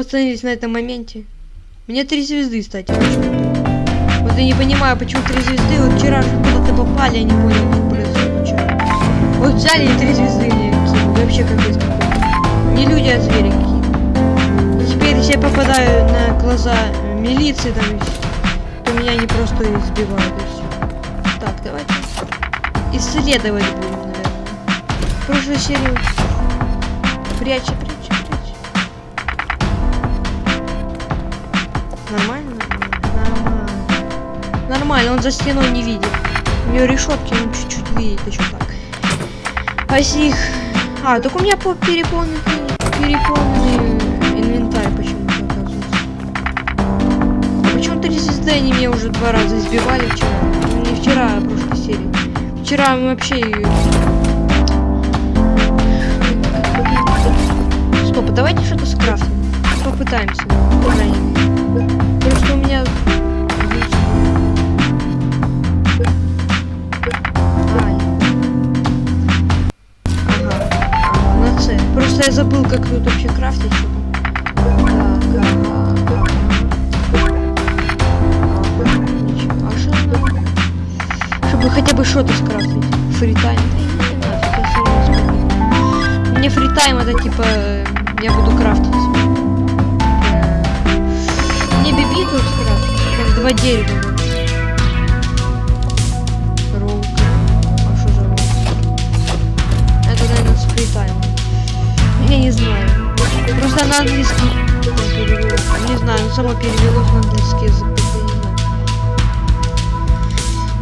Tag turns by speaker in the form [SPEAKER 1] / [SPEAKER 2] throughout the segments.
[SPEAKER 1] остановились на этом моменте. Мне три звезды, кстати, почему-то. Вот я не понимаю, почему три звезды. Вот вчера куда-то попали, я не понял, что происходит вчера. Вот взяли и три звезды мне кинули. Вообще капец какой. Не люди, а звери какие. Теперь, я попадаю на глаза милиции, там, то меня не просто избивают и все. Так, давайте исследовать будем, наверное. Прошлой серии прячь, Нормально? Нормально. Нормально, он за стеной не видит. У него решетки, он чуть-чуть видит еще так. А если их... А, только у меня по переполненный, переполненный инвентарь почему-то оказывается. Почему-то звезды они меня уже два раза избивали вчера. Не вчера, а в прошлой серии. Вчера мы вообще... Стоп, а давайте что-то скрафтим. Попытаемся. по. У меня... Ага. На. Просто я забыл, как тут вообще крафтить? Чтобы хотя бы что-то скрафтить. Фритайм. Мне фритайм это типа... э, Я буду крафтить. Биби тут скрафтить. Как два дерева. Роук. А что за роук? Это, наверное, с фритаймом. Я не знаю. Просто на английский. Не знаю, но само перевелось на английский язык.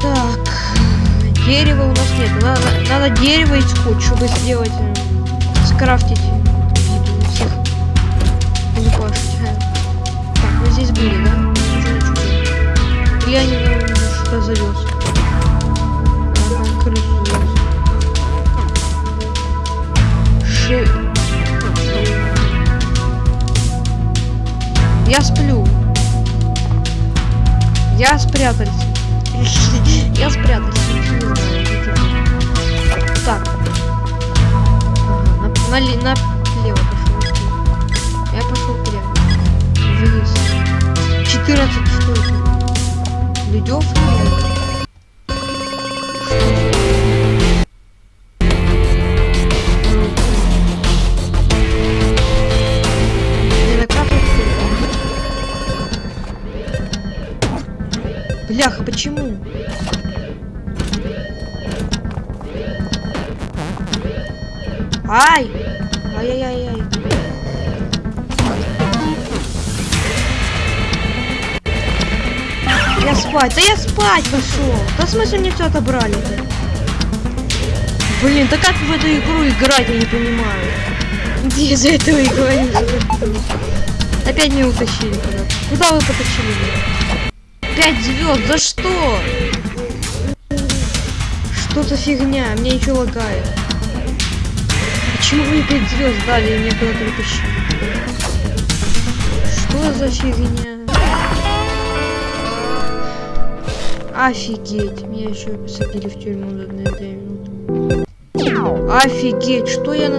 [SPEAKER 1] Так, дерева у нас нет. Надо, надо дерево и скотч, чтобы сделать, э, скрафтить здесь были, да? Они наверное, что-то завез. Ага, крысу завез. Ше... Я сплю. Я спрятался. Я спрятался. не. Так. Ага, на, нали- налево пошел. Я пошел прямо. Вниз. 14 что это? Ледев? Бляха, почему? Ай! Ай-яй-яй-яй. Я спать. Да я спать пошел. Да смысле мне все отобрали-то? Блин, да как в эту игру играть, я не понимаю. Где за этого и говорю? Опять меня утащили куда-то. Куда вы потащили? Пять звезд, за что? Что за фигня? Мне ничего лагает. Почему мне пять звезд дали и меня куда-то утащили? Что за фигня? Офигеть, меня еще посадили в тюрьму за две минуты. Офигеть, что я на...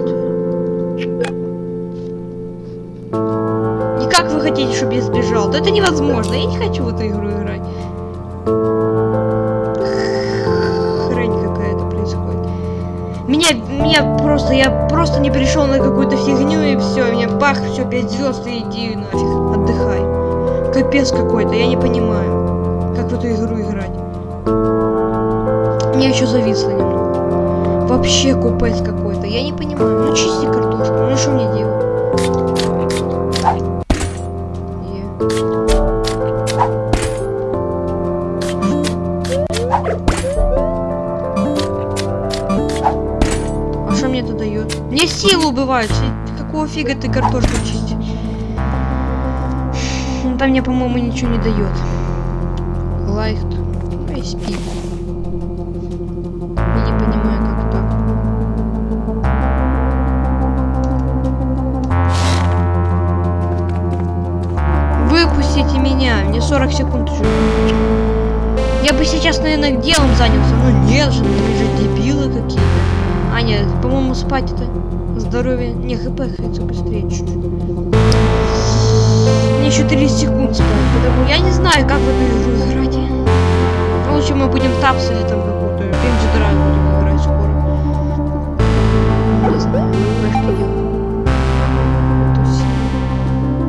[SPEAKER 1] И как вы хотите, чтобы я сбежал? Да это невозможно, я не хочу в эту игру играть. Хрень какая-то происходит. Меня, меня просто, я просто не пришел на какую-то фигню и все, меня бах, все, 5 звезд иди нафиг, отдыхай. Капец какой-то, я не понимаю, в эту игру играть. Мне еще зависло немного. Вообще купец какой-то, я не понимаю. Ну чисти картошку, ну что мне делать? А что мне это дает? Мне силу убивают. Какого фига ты картошку чистишь? Там мне, по-моему, ничего не дает. Спи. Я не понимаю, как так. Выпустите меня, мне 40 секунд еще. Я бы сейчас, наверное, делом занялся. Ну нет же, вы же дебилы какие-то. А, нет, по-моему, спать это здоровье. Не, хп хается быстрее чуть-чуть. Мне еще 30 секунд спать, потому я не знаю, как в эту играть. Лучше мы будем тапс или там какую-то Пинджи Драйв будем играть скоро.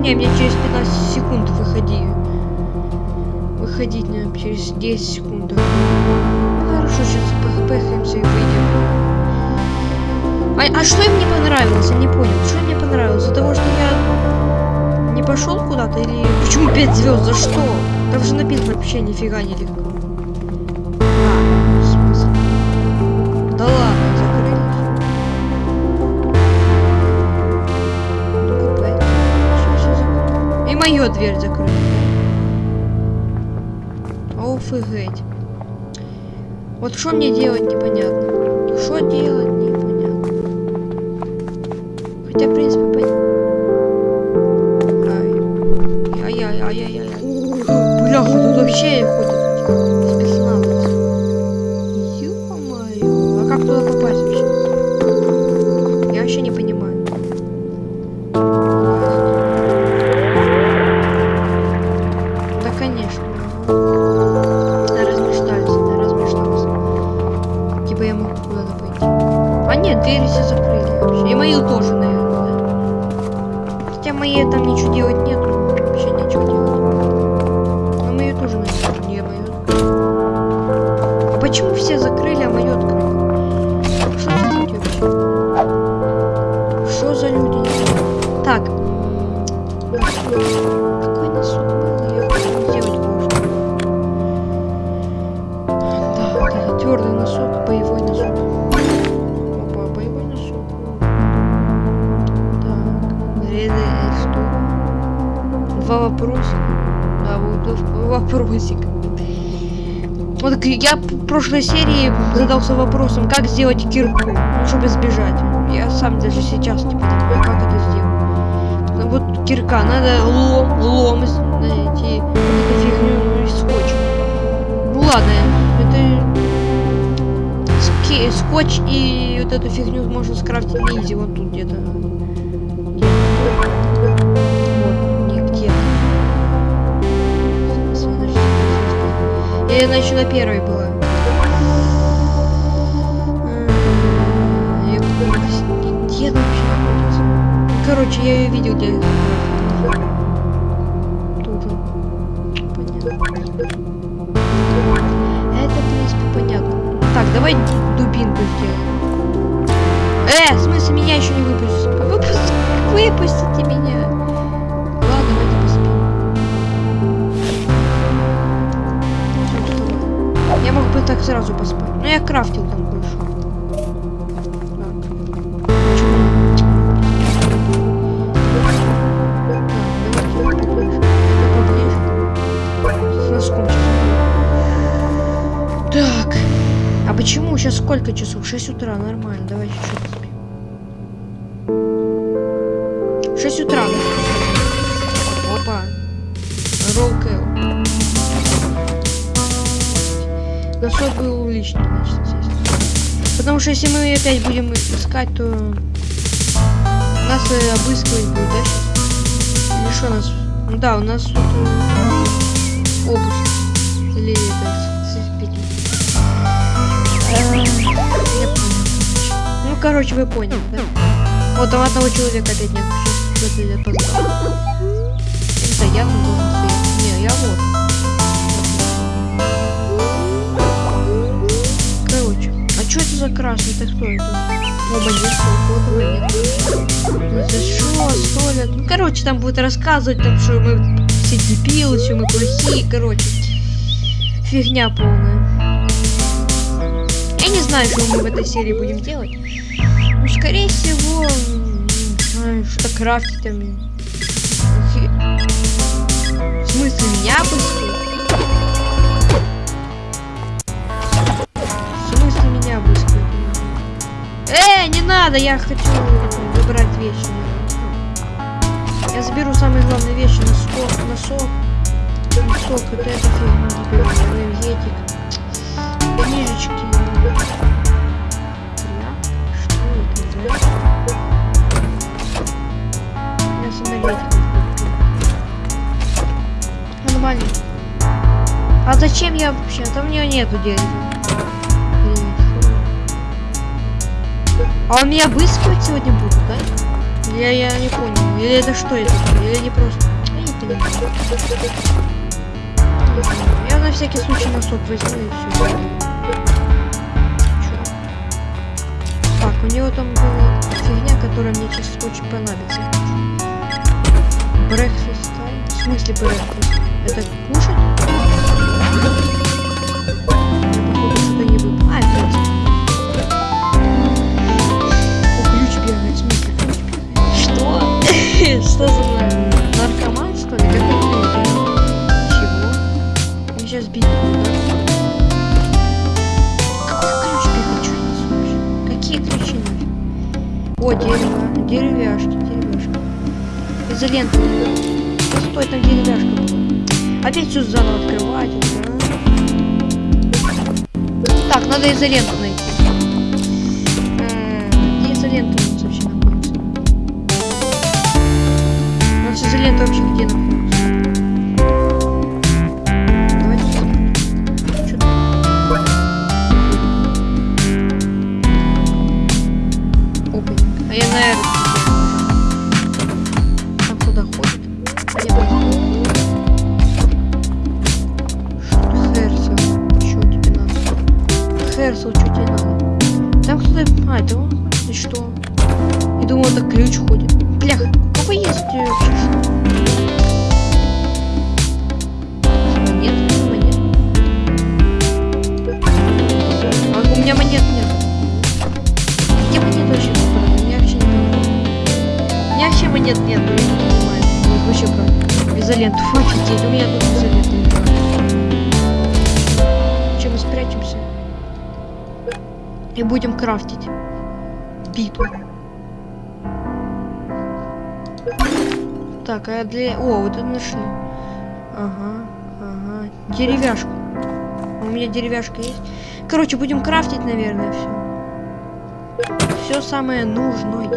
[SPEAKER 1] Не. Не, мне через 15 секунд выходи. Выходить мне через 10 секунд. Ну, хорошо, сейчас пэхаемся и выйдем. А, а что им не понравилось? Я не понял. Что мне понравилось? За того, что я не пошел куда-то или почему 5 звезд? За что? Там же написано вообще нифига не легко. Мою дверь закрыта. Офигеть. Вот что мне делать непонятно. Что делать непонятно. Хотя, в принципе, понятно. Ай-яй-яй-яй-яй. Бляха, тут вообще ходит я в прошлой серии задался вопросом, как сделать кирку, чтобы сбежать. Я сам даже сейчас не понимаю, как это сделать. Ну, Вот кирка, надо лом, лом найти, вот эту фигню и скотч. Ну ладно, это ски- скотч и вот эту фигню можно скрафтить изи, вот тут где-то. Я начала на первой была. Где она вообще находится? Короче, я ее видел где. Тут же. Понятно. Это, в принципе, понятно. Так, давай дубинку сделаем. Э, в смысле, меня еще не Потому что если мы опять будем искать, то нас э, обыскивать будет, да? Или что нас? Ну да, у нас тут обыск. Или это, с- этим. Ну, короче, вы поняли, да? Вот там одного человека опять нет. Сейчас. Это я там должен стоять. Не, я вот. За красный? Это кто это? Оба нет, кого нет. Ну, За что, столик? Ну, короче, там будет рассказывать, там, что мы все дебилы, что мы плохие, короче. Фигня полная. Я не знаю, что мы в этой серии будем делать. Ну, скорее всего, что-то крафтить там. В смысле, меня обыскивают? Эй, не надо, я хочу выбрать вещи. Я заберу самые главные вещи, носок, носок, носок, вот это фигня, энергетик, книжечки. Что это за? У. Нормально. А зачем я вообще? А Там у нее нету денег. А он меня выскивать сегодня будет, да? Я, я не понял. Или это что это? Или не просто? Я не понимаю. Я на всякий случай носок возьму и все. Так, у него там была фигня, которая мне сейчас очень понадобится. Брекфест? В смысле брекфест? Это кушать? Да? Так, надо изоленту А, это он? И что? Я думал, это ключ ходит. Блях, какой есть э, вообще? Монет? А у меня монет нет. Где монет вообще собраны? Я вообще не понимаю. У меня вообще монет нет, я не понимаю. Вот вообще как. Изоленту. Офигеть, у меня тут изолента лежит. И будем крафтить. Биту. Так, а для... О, вот это нашли. Ага, ага. Деревяшку. У меня деревяшка есть. Короче, будем крафтить, наверное, все. Все самое нужное.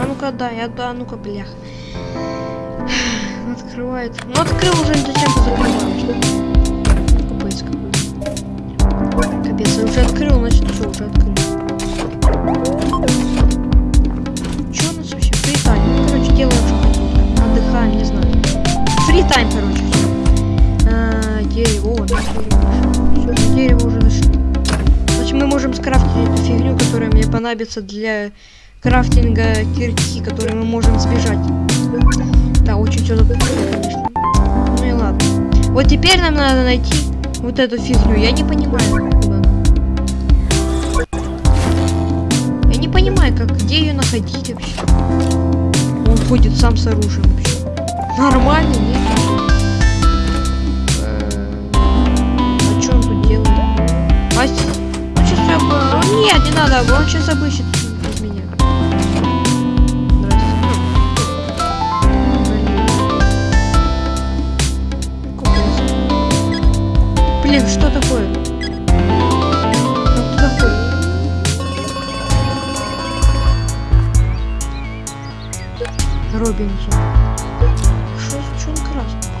[SPEAKER 1] А ну-ка, да, я да, ну-ка, блях. Открывает. Ну открыл уже, зачем ты закрываешь? Капец, я уже открыл, значит все, уже открыл. Че у нас вообще? Free time. Ну, короче, делаем что хотим. Отдыхаем, не знаю. Free time, короче, все. А, дерево, о, дерево. Все, дерево уже нашли. Значит, мы можем скрафтить эту фигню, которая мне понадобится для крафтинга кирки, которой мы можем сбежать. Да, очень все запутано, конечно. Ну и ладно. Вот теперь нам надо найти вот эту фигню. Я не понимаю, понимаю, как, где ее находить вообще. Он ходит сам с оружием вообще. Нормально, нет? А что он тут делает? А с- ну сейчас я бы... О, нет, не надо, он сейчас обыщет меня. Блин, что такое? Робинсон. Что, что он красный?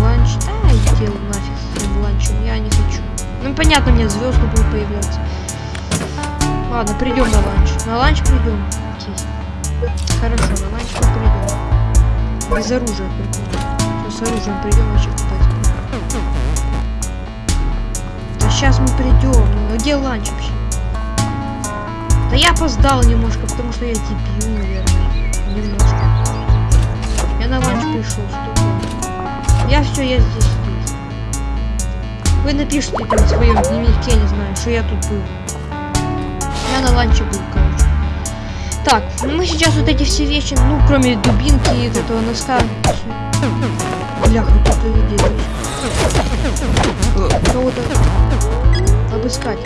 [SPEAKER 1] Ланч, да, иди нафиг с этим ланчем, я не хочу. Ну понятно, мне звезды будут появляться. Ладно, придем на ланч. На ланч придем. Окей. Хорошо, на ланч мы придем. Без оружия придем. С оружием придем вообще купать. Да сейчас мы придем. Ну где ланч вообще? Да я опоздал немножко, потому что я дебил, наверное. Немножко. Я на ланч пришел, что Я все, я здесь, здесь. Вы напишите там в своем дневнике, не знаю, что я тут был. Я на ланче был, короче. Так, ну мы сейчас вот эти все вещи, ну, кроме дубинки и этого носка. Бляха, тут делаешь. Кого-то обыскать.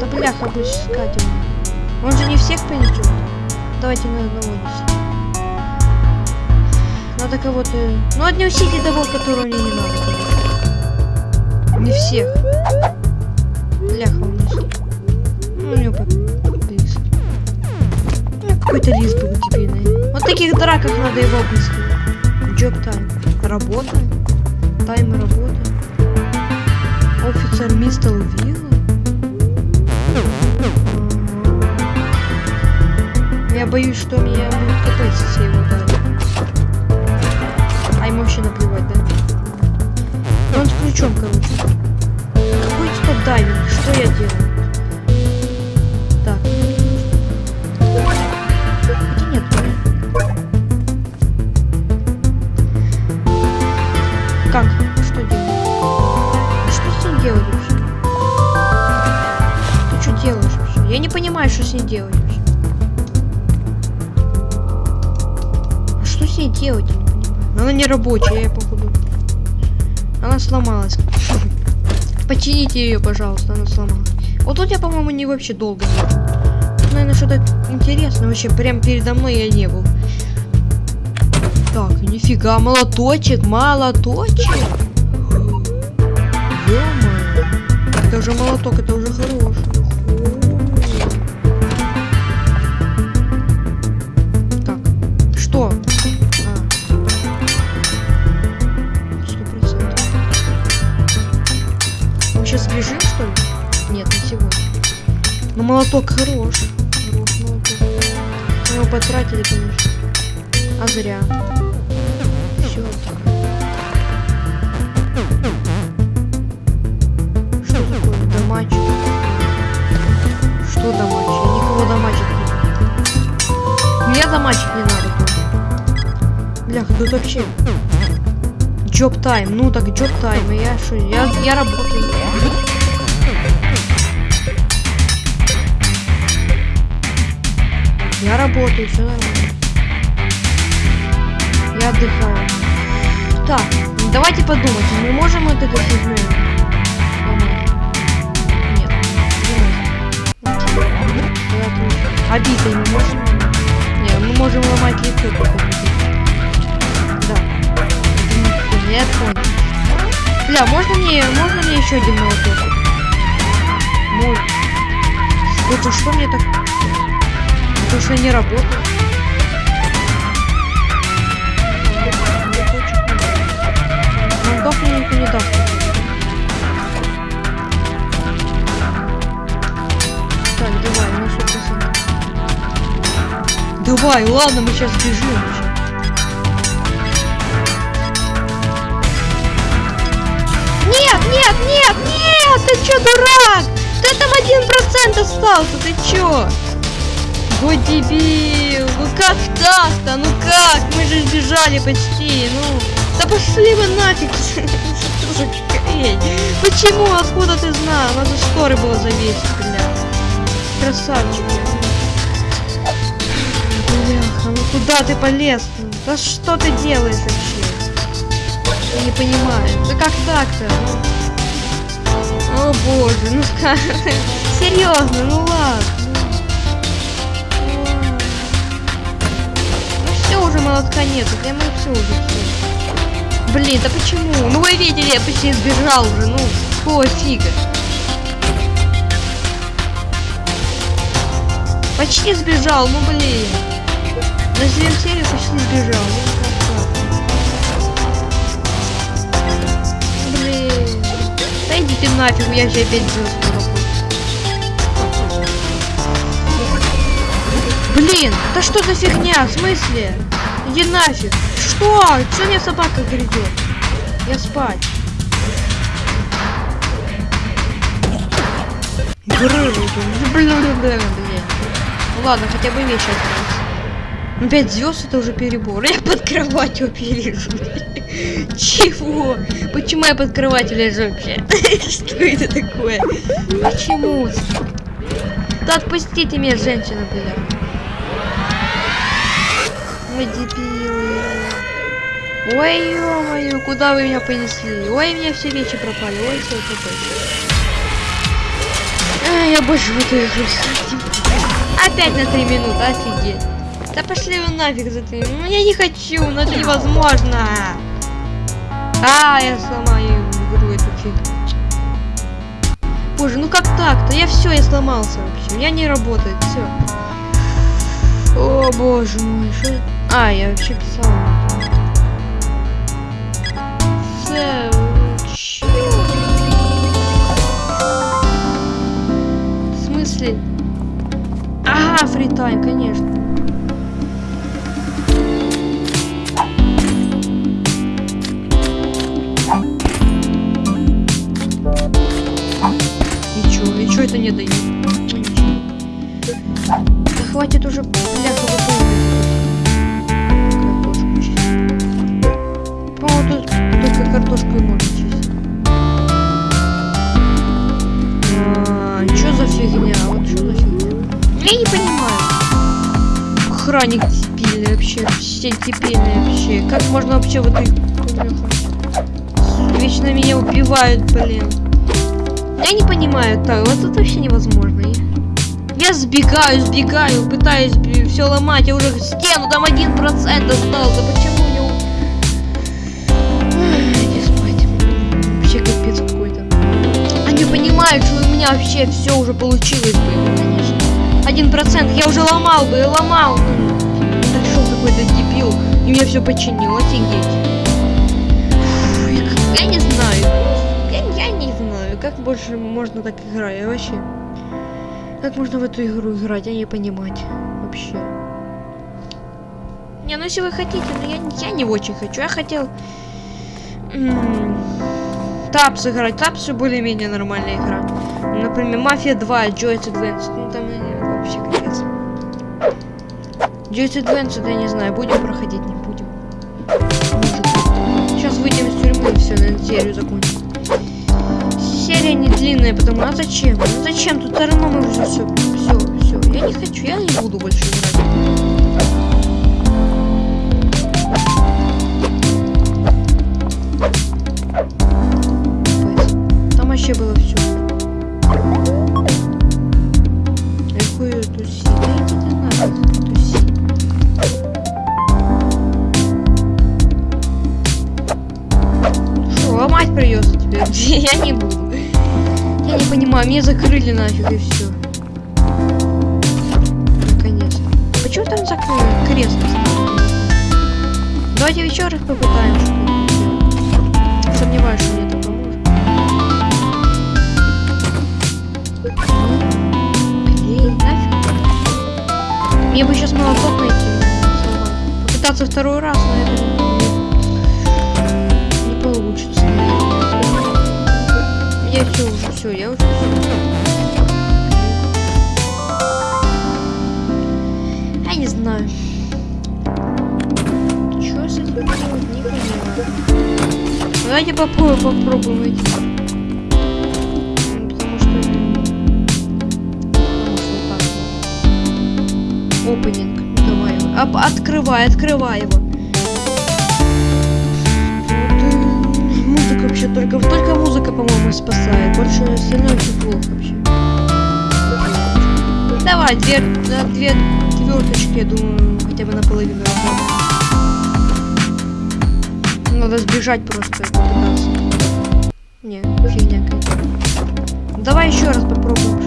[SPEAKER 1] Да бляха, обыскать его. Он же не всех принесет. Давайте на одного несите. Надо кого-то... Ну, отнесите того, которого мне не надо. Не всех. Бляха, он несет. Ну, у него лист. Ну, какой-то лист был дебильный. Вот таких драках надо его обыскивать. Джоб тайм. Работа. Тайм работы. Офицер мистер Вилла. Боюсь, что меня будут катать все его дали. А ему вообще наплевать, да? Ну, он с ключом, короче. Какой стоп дайвинг? Что я делаю? Так. Хотя нет, Как? Что делать? Что с ним делать? Ты что делаешь? Я не понимаю, что с ней делать что с ней делать? Она не рабочая, я походу. Она сломалась. Почините ее, пожалуйста, она сломалась. Вот тут я, по-моему, не вообще долго был. Тут, наверное, что-то интересное. Вообще, прям передо мной я не был. Так, нифига, молоточек, молоточек. ё Это уже молоток, это уже хороший. Молоток хорош. Хорош молоток. Мы его потратили, конечно. А зря. Все. Что такое? Домачик. Что домачик? Я никого домачить не буду. Мне домачить не надо. Бляха, тут вообще. Джоб тайм. Ну так джоб тайм. Я что? Я, я работаю. Я работаю, все нормально. Я отдыхаю. Так, давайте подумать. Мы можем вот это фигню? сломать? Нет. Не. Обитой мы можем? Нет, мы можем ломать лицо. Да. Я понял. Бля, можно мне, можно мне еще один молоток? Можно. Это что мне так... Потому что не работает. Мне никто не даст. Так, давай, на 100%. Давай, ладно, мы сейчас бежим. Нет, нет, нет, нет! Ты чё, дурак? Ты там один процент остался, ты чё? Вот дебил, ну как так-то, ну как? Мы же сбежали почти, ну. Да пошли вы нафиг, хрень? Почему, откуда ты знал? Надо шторы было завесить, бля. Красавчик, бля. Бляха, ну куда ты полез? Да что ты делаешь вообще? Я не понимаю. Да как так-то? Ну, О боже, ну как? Серьезно, ну ладно. Уже молотка нету, я мы все уже. Блин, да почему? Ну вы видели, я почти сбежал уже, ну, какого фига? Почти сбежал, ну блин. На серию почти сбежал. Ну? Блин. Да идите нафиг, я же опять звезд Блин, да что за фигня? В смысле? Иди нафиг. Что? Что мне собака грядет? Я спать. Ну ладно, хотя бы вещи остались. Ну 5 звезд это уже перебор. Я под кроватью пережу. Чего? Почему я под кроватью лежу вообще? Что это такое? Почему? Да отпустите меня, женщина, бля. Ой, дебилы. Ой, ё-моё, куда вы меня понесли? Ой, меня все вещи пропали. Ой, все Ай, я больше в эту игру Опять на 3 минуты, офигеть. Да пошли вы нафиг за 3 Ну я не хочу, но это невозможно. А, я сломаю игру эту фигню. Боже, ну как так-то? Я все, я сломался вообще. Я не работает, все. О боже мой, что... А, я вообще писал. В смысле? Ага, фритайм, конечно. И чё это не дает? Ничего. Да хватит уже, бляха, Тут только картошку и можно чистить. А, чё за фигня? Вот что за фигня? Я не понимаю. Охранник дебильный вообще. Все дебильные вообще. Как можно вообще в этой... Вечно меня убивают, блин. Я не понимаю, так, вот это вообще невозможно. Я сбегаю, сбегаю, пытаюсь все ломать, я уже стену, там один процент остался. Почему Что у меня вообще все уже получилось бы, конечно. Один процент, я уже ломал бы, ломал. Пришел какой-то дебил и мне все починил, офигеть. Я не знаю. Я, я не знаю, как больше можно так играть вообще. Как можно в эту игру играть, я не понимать. Вообще. Не, ну если вы хотите, но я, я не очень хочу. Я хотел... Тапс играть. Тапс все более-менее нормальная игра. Например, Мафия 2, Joyce Advance. Ну там вообще капец. Joyce Advance, я не знаю, будем проходить, не будем. Сейчас выйдем из тюрьмы все, на серию закончим. Серия не длинная, потому а зачем? Зачем? Тут все равно мы уже все, все, все. Я не хочу, я не буду больше играть. Вообще было все. Нафиг, туси. Что, ломать придется тебе? Я не буду. Я не понимаю, меня закрыли нафиг и все. Наконец. Почему там закрыли? Крест. Давайте еще раз попытаем что-нибудь сделать. Сомневаюсь, что мне Мне бы сейчас молоток найти. Попытаться второй раз, но это не получится. Я все уже, все, я уже все. Я не знаю. Что с этим делать, не понимаю. Давайте попробуем, попробуем эти. Опенинг. Давай. Оп- открывай, открывай его. Музыка вообще только, только музыка, по-моему, спасает. Больше остальное все плохо вообще. Давай, две, на две тверточки, я думаю, хотя бы наполовину. Надо сбежать просто. Не, фигня. Давай еще раз попробуем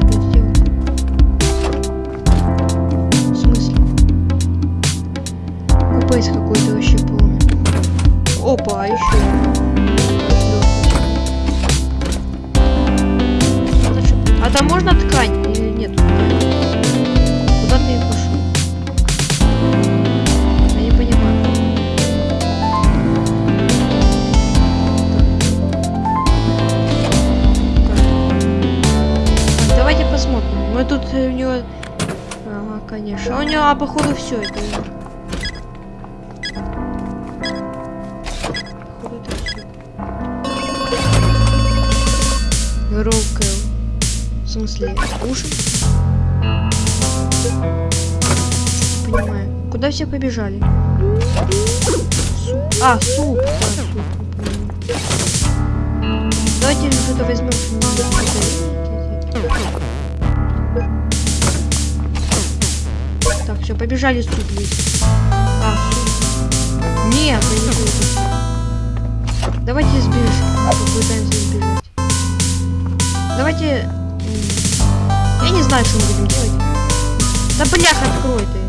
[SPEAKER 1] а, походу, все это. Походу, это всё. Громкое. В смысле, уши? Не Понимаю. Куда все побежали? Суп. А, суп. Да, суп. Давайте что-то возьмем. Все, побежали есть. А. Нет, я не буду. Давайте сбежим. Давайте... Я не знаю, что мы будем делать. Да блях, открой ты.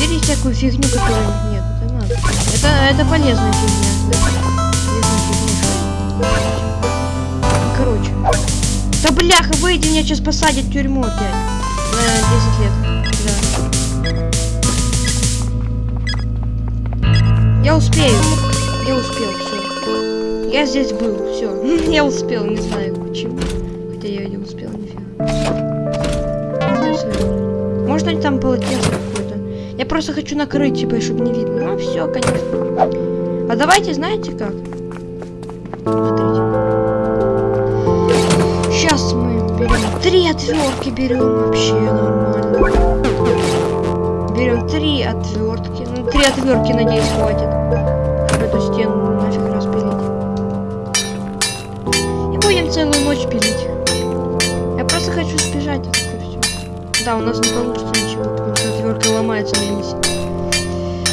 [SPEAKER 1] Бери всякую фигню, которая... Нет, это надо. Это, это полезная фигня. Полезная фигня. Короче. Да бляха, выйди, меня сейчас посадят в тюрьму опять. На 10 лет. Да. Я успею. Я успел, все. Я здесь был, все. я успел, не знаю почему. Хотя я не успел, нифига. Можно ли там полотенце какое-то? Я просто хочу накрыть, типа, чтобы не видно. Ну все, конечно. А давайте, знаете как? Смотрите. Отвертки, берем вообще нормально. Берем три отвертки. Ну, три отвертки, надеюсь, хватит. Чтобы эту стену нафиг распилить. И будем целую ночь пилить. Я просто хочу сбежать. Да, у нас не получится ничего, потому что отвертка ломается на весь.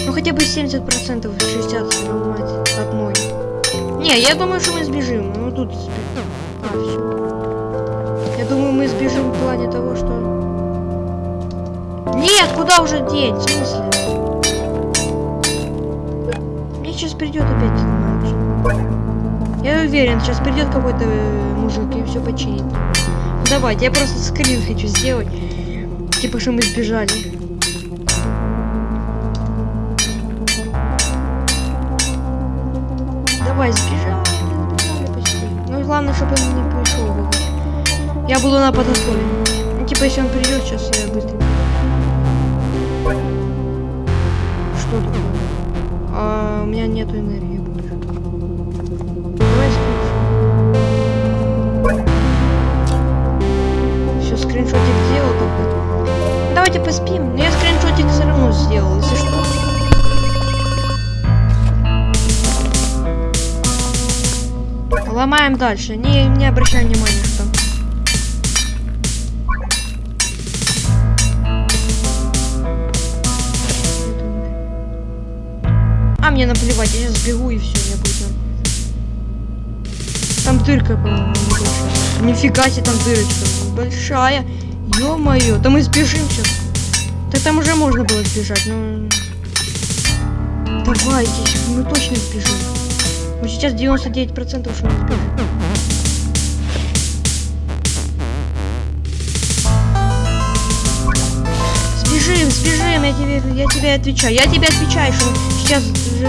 [SPEAKER 1] Ну хотя бы 70%, 60% ломать одной. Не, я думаю, что мы сбежим. Ну тут сбежим. А, все. Думаю, мы сбежим в плане того, что... Нет, куда уже деть? В смысле? Мне сейчас придет опять ломается. Я уверен, сейчас придет какой-то э, мужик и все починит. Давайте, я просто скрин хочу сделать. Типа, что мы сбежали. Давай, сбежали. Ну, главное, чтобы он не пришел. Я буду на. Ну, типа, если он придет, сейчас я быстро. Что такое? А, у меня нету энергии больше. Давай скриншот. Все, скриншотик сделал только. Давайте поспим. Но я скриншотик все равно сделал, если что. Ломаем дальше. Не, не обращай внимания, А мне наплевать, я сейчас бегу и все, я буду. Там дырка, по-моему. Нифига себе, там дырочка большая. Ё-моё, да мы сбежим сейчас. Да там уже можно было сбежать, но... Давайте, мы точно сбежим. Ну сейчас 99% что мы сбежим. Сбежим, сбежим, я тебе, я тебе отвечаю. Я тебе отвечаю, что мы сейчас уже...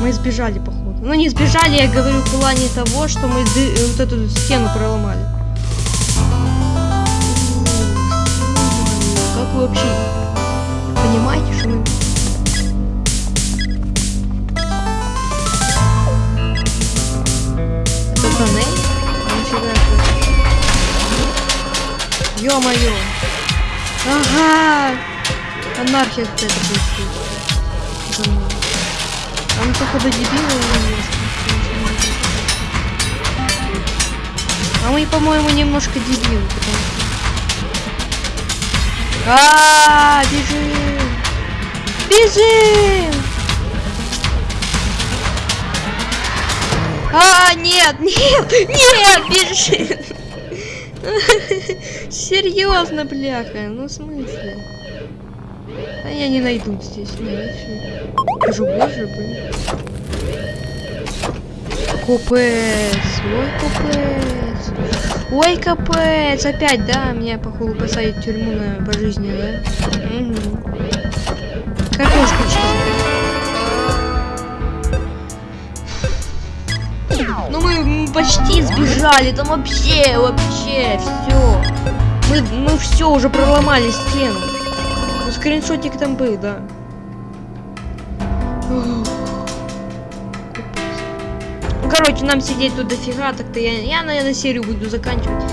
[SPEAKER 1] Мы сбежали, походу. Ну не сбежали, я говорю в плане того, что мы ды- вот эту стену проломали. Как вы вообще понимаете, что мы... Это тоннель? Ё-моё. Ага! Анархия какая-то будет. За мной. Там походу дебилы. А мы, по-моему, немножко дебилы, потому что... А, бежим! Бежим! А, нет, нет, нет, бежим! Серьезно, бляха, ну в смысле? А я не найду здесь, нет, Скажу, боже, блин. Капец, ой, капец. Ой, капец, опять, да, меня, походу, посадят в тюрьму на пожизненно, да? Угу. Капец, Ну мы почти сбежали, там вообще, вообще, все. Мы, мы все уже проломали стену. Ну, скриншотик там был, да. Короче, нам сидеть тут дофига, так-то я, я, наверное, серию буду заканчивать.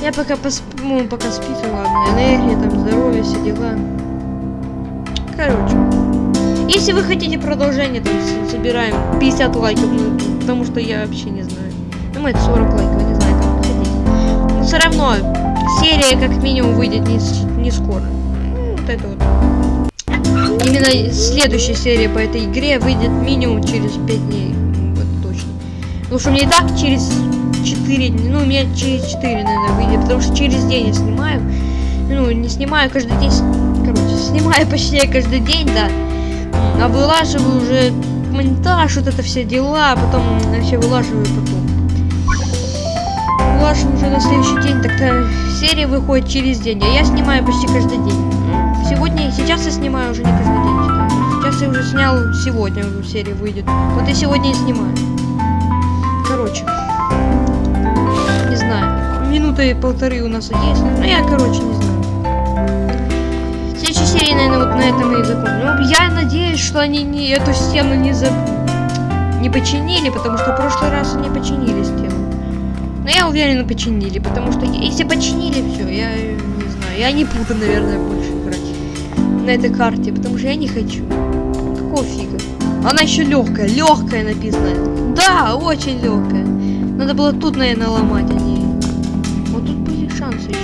[SPEAKER 1] Я пока посп... ну, пока спит, ладно, энергия, там, здоровье, все дела. Короче. Если вы хотите продолжение, там, собираем 50 лайков, ну, потому что я вообще не знаю. Ну, это 40 лайков, все равно, серия как минимум выйдет не, не скоро. Ну, вот это вот. Именно следующая серия по этой игре выйдет минимум через 5 дней. Вот точно. Потому что мне и так через 4 дня, ну, у меня через 4, наверное, выйдет, потому что через день я снимаю. Ну, не снимаю каждый день. Короче, снимаю почти каждый день, да. А вылаживаю уже монтаж, вот это все дела, а потом вообще вылаживаю потом. Вылаживаю уже на следующий день, тогда серия выходит через день, а я снимаю почти каждый день. Сегодня, сейчас я снимаю уже не каждый день. Сейчас я уже снял, сегодня уже серия выйдет. Вот и сегодня и снимаю. Короче, не знаю, минуты полторы у нас есть, ну я, короче, не знаю. Следующей серии, наверное, вот на этом и закончим. Ну, я надеюсь, что они не эту стену не за... не починили, потому что в прошлый раз они починили стену. Но я уверена, починили, потому что если починили все, я не знаю, я не буду, наверное, больше играть на этой карте, потому что я не хочу. Какого фига? Она еще легкая, легкая написано. Да, очень легкая. Надо было тут, наверное, ломать, а. Вот тут были шансы еще.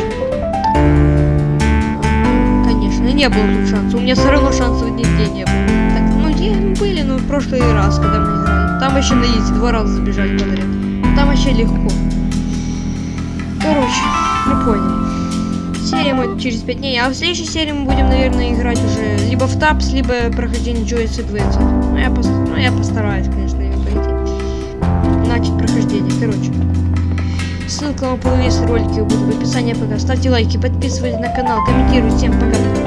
[SPEAKER 1] Конечно, не было тут шансов. У меня все равно шансов нигде не было. Так, ну, где были, ну, в прошлый раз, когда мы играли. Там вообще на изи два раза забежать подряд. Там вообще легко. Короче, мы поняли. Серия мы через 5 дней, а в следующей серии мы будем, наверное, играть уже либо в тапс, либо прохождение Joyce Adventure. Ну, я, пос... ну, я постараюсь, конечно, ее пройти. Начать прохождение, короче. Ссылка на половину ролики будет в описании пока. Ставьте лайки, подписывайтесь на канал, комментируйте. Всем пока.